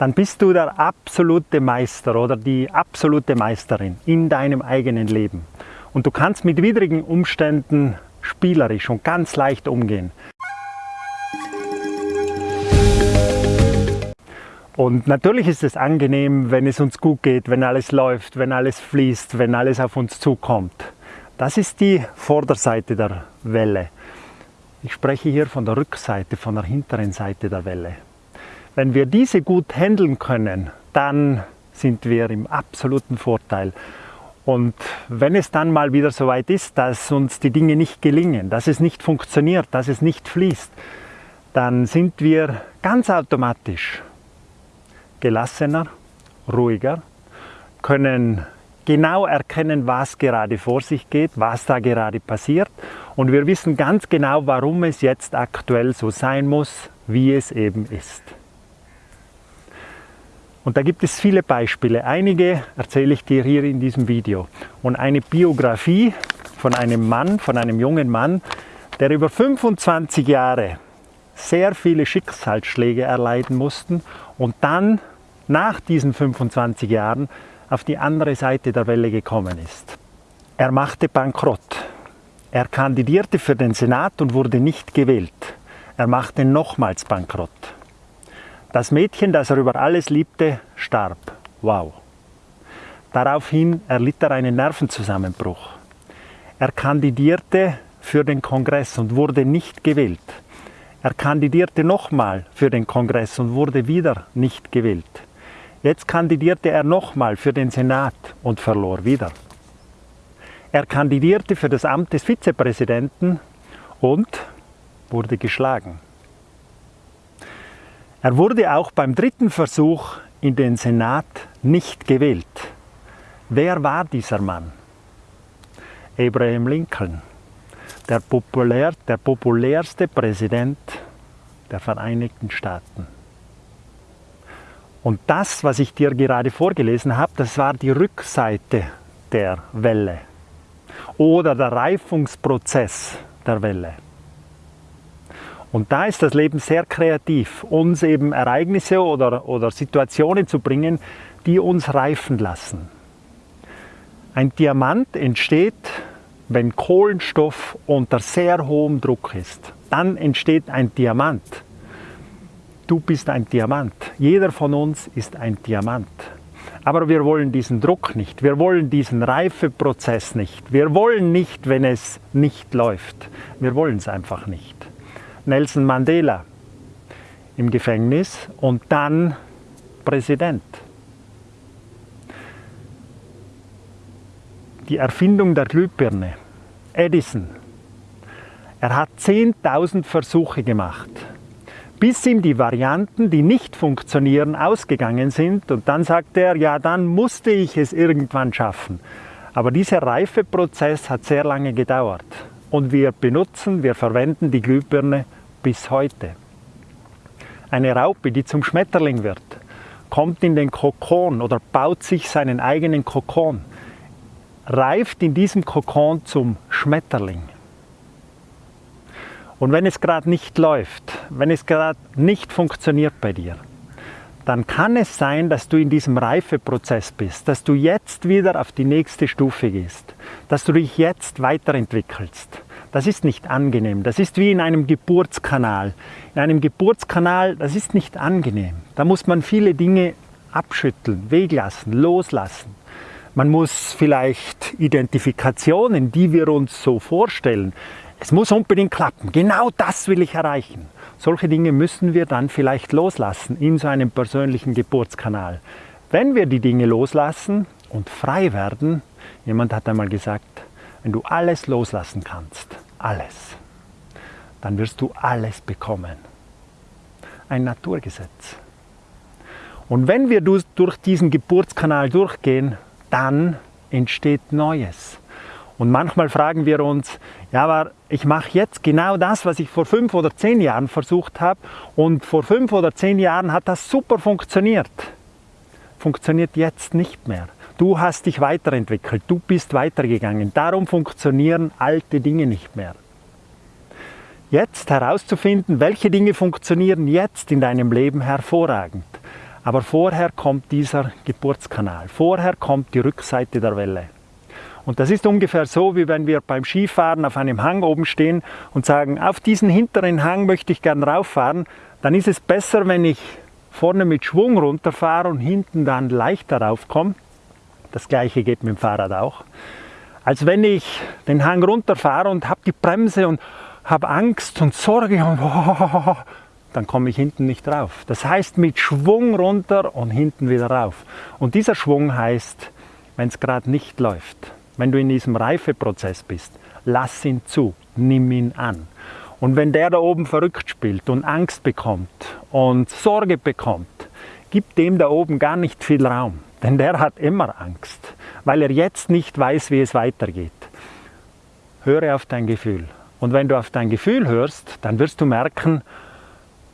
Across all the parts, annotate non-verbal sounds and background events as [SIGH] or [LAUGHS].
dann bist du der absolute Meister oder die absolute Meisterin in deinem eigenen Leben. Und du kannst mit widrigen Umständen spielerisch und ganz leicht umgehen. Und natürlich ist es angenehm, wenn es uns gut geht, wenn alles läuft, wenn alles fließt, wenn alles auf uns zukommt. Das ist die Vorderseite der Welle. Ich spreche hier von der Rückseite, von der hinteren Seite der Welle. Wenn wir diese gut handeln können, dann sind wir im absoluten Vorteil. Und wenn es dann mal wieder so weit ist, dass uns die Dinge nicht gelingen, dass es nicht funktioniert, dass es nicht fließt, dann sind wir ganz automatisch gelassener, ruhiger, können genau erkennen, was gerade vor sich geht, was da gerade passiert und wir wissen ganz genau, warum es jetzt aktuell so sein muss, wie es eben ist. Und da gibt es viele Beispiele. Einige erzähle ich dir hier in diesem Video. Und eine Biografie von einem Mann, von einem jungen Mann, der über 25 Jahre sehr viele Schicksalsschläge erleiden mussten und dann nach diesen 25 Jahren auf die andere Seite der Welle gekommen ist. Er machte Bankrott. Er kandidierte für den Senat und wurde nicht gewählt. Er machte nochmals Bankrott. Das Mädchen, das er über alles liebte, starb. Wow. Daraufhin erlitt er einen Nervenzusammenbruch. Er kandidierte für den Kongress und wurde nicht gewählt. Er kandidierte nochmal für den Kongress und wurde wieder nicht gewählt. Jetzt kandidierte er nochmal für den Senat und verlor wieder. Er kandidierte für das Amt des Vizepräsidenten und wurde geschlagen. Er wurde auch beim dritten Versuch in den Senat nicht gewählt. Wer war dieser Mann? Abraham Lincoln, der, populär, der populärste Präsident der Vereinigten Staaten. Und das, was ich dir gerade vorgelesen habe, das war die Rückseite der Welle oder der Reifungsprozess der Welle. Und da ist das Leben sehr kreativ, uns eben Ereignisse oder, oder Situationen zu bringen, die uns reifen lassen. Ein Diamant entsteht, wenn Kohlenstoff unter sehr hohem Druck ist. Dann entsteht ein Diamant. Du bist ein Diamant. Jeder von uns ist ein Diamant. Aber wir wollen diesen Druck nicht. Wir wollen diesen Reifeprozess nicht. Wir wollen nicht, wenn es nicht läuft. Wir wollen es einfach nicht. Nelson Mandela im Gefängnis und dann Präsident. Die Erfindung der Glühbirne. Edison. Er hat 10.000 Versuche gemacht bis ihm die Varianten, die nicht funktionieren, ausgegangen sind. Und dann sagt er, ja, dann musste ich es irgendwann schaffen. Aber dieser Reifeprozess hat sehr lange gedauert. Und wir benutzen, wir verwenden die Glühbirne bis heute. Eine Raupe, die zum Schmetterling wird, kommt in den Kokon oder baut sich seinen eigenen Kokon, reift in diesem Kokon zum Schmetterling. Und wenn es gerade nicht läuft, wenn es gerade nicht funktioniert bei dir, dann kann es sein, dass du in diesem Reifeprozess bist, dass du jetzt wieder auf die nächste Stufe gehst, dass du dich jetzt weiterentwickelst. Das ist nicht angenehm. Das ist wie in einem Geburtskanal. In einem Geburtskanal, das ist nicht angenehm. Da muss man viele Dinge abschütteln, weglassen, loslassen. Man muss vielleicht Identifikationen, die wir uns so vorstellen, es muss unbedingt klappen. Genau das will ich erreichen. Solche Dinge müssen wir dann vielleicht loslassen in so einem persönlichen Geburtskanal. Wenn wir die Dinge loslassen und frei werden, jemand hat einmal gesagt, wenn du alles loslassen kannst, alles, dann wirst du alles bekommen. Ein Naturgesetz. Und wenn wir durch diesen Geburtskanal durchgehen, dann entsteht Neues. Und manchmal fragen wir uns, ja, aber ich mache jetzt genau das, was ich vor fünf oder zehn Jahren versucht habe und vor fünf oder zehn Jahren hat das super funktioniert. Funktioniert jetzt nicht mehr. Du hast dich weiterentwickelt, du bist weitergegangen. Darum funktionieren alte Dinge nicht mehr. Jetzt herauszufinden, welche Dinge funktionieren jetzt in deinem Leben hervorragend. Aber vorher kommt dieser Geburtskanal, vorher kommt die Rückseite der Welle. Und das ist ungefähr so, wie wenn wir beim Skifahren auf einem Hang oben stehen und sagen, auf diesen hinteren Hang möchte ich gern rauffahren, dann ist es besser, wenn ich vorne mit Schwung runterfahre und hinten dann leichter raufkomme. Das gleiche geht mit dem Fahrrad auch. Als wenn ich den Hang runterfahre und habe die Bremse und habe Angst und Sorge und [LAUGHS] dann komme ich hinten nicht rauf. Das heißt mit Schwung runter und hinten wieder rauf. Und dieser Schwung heißt, wenn es gerade nicht läuft, wenn du in diesem Reifeprozess bist, lass ihn zu, nimm ihn an. Und wenn der da oben verrückt spielt und Angst bekommt und Sorge bekommt, gib dem da oben gar nicht viel Raum. Denn der hat immer Angst, weil er jetzt nicht weiß, wie es weitergeht. Höre auf dein Gefühl. Und wenn du auf dein Gefühl hörst, dann wirst du merken,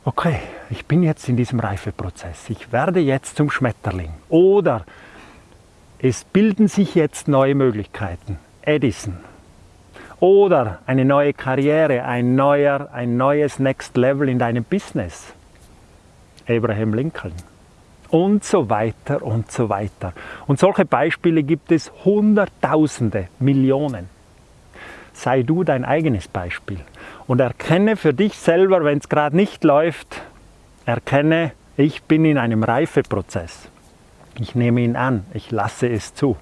okay, ich bin jetzt in diesem Reifeprozess, ich werde jetzt zum Schmetterling. Oder es bilden sich jetzt neue Möglichkeiten. Edison. Oder eine neue Karriere, ein, neuer, ein neues Next Level in deinem Business. Abraham Lincoln. Und so weiter und so weiter. Und solche Beispiele gibt es Hunderttausende, Millionen. Sei du dein eigenes Beispiel und erkenne für dich selber, wenn es gerade nicht läuft, erkenne, ich bin in einem Reifeprozess. Ich nehme ihn an, ich lasse es zu.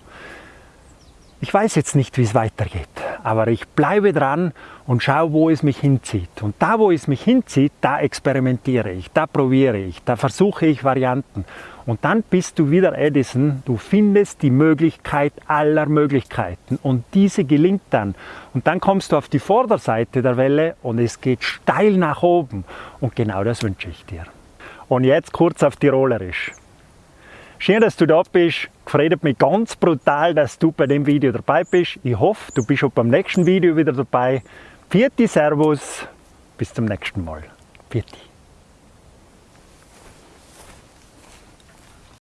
Ich weiß jetzt nicht, wie es weitergeht, aber ich bleibe dran und schaue, wo es mich hinzieht. Und da, wo es mich hinzieht, da experimentiere ich, da probiere ich, da versuche ich Varianten. Und dann bist du wieder Edison, du findest die Möglichkeit aller Möglichkeiten und diese gelingt dann. Und dann kommst du auf die Vorderseite der Welle und es geht steil nach oben. Und genau das wünsche ich dir. Und jetzt kurz auf Tirolerisch. Schön, dass du da bist. Gefreut mich ganz brutal, dass du bei dem Video dabei bist. Ich hoffe, du bist auch beim nächsten Video wieder dabei. Vierte Servus, bis zum nächsten Mal. Vierte.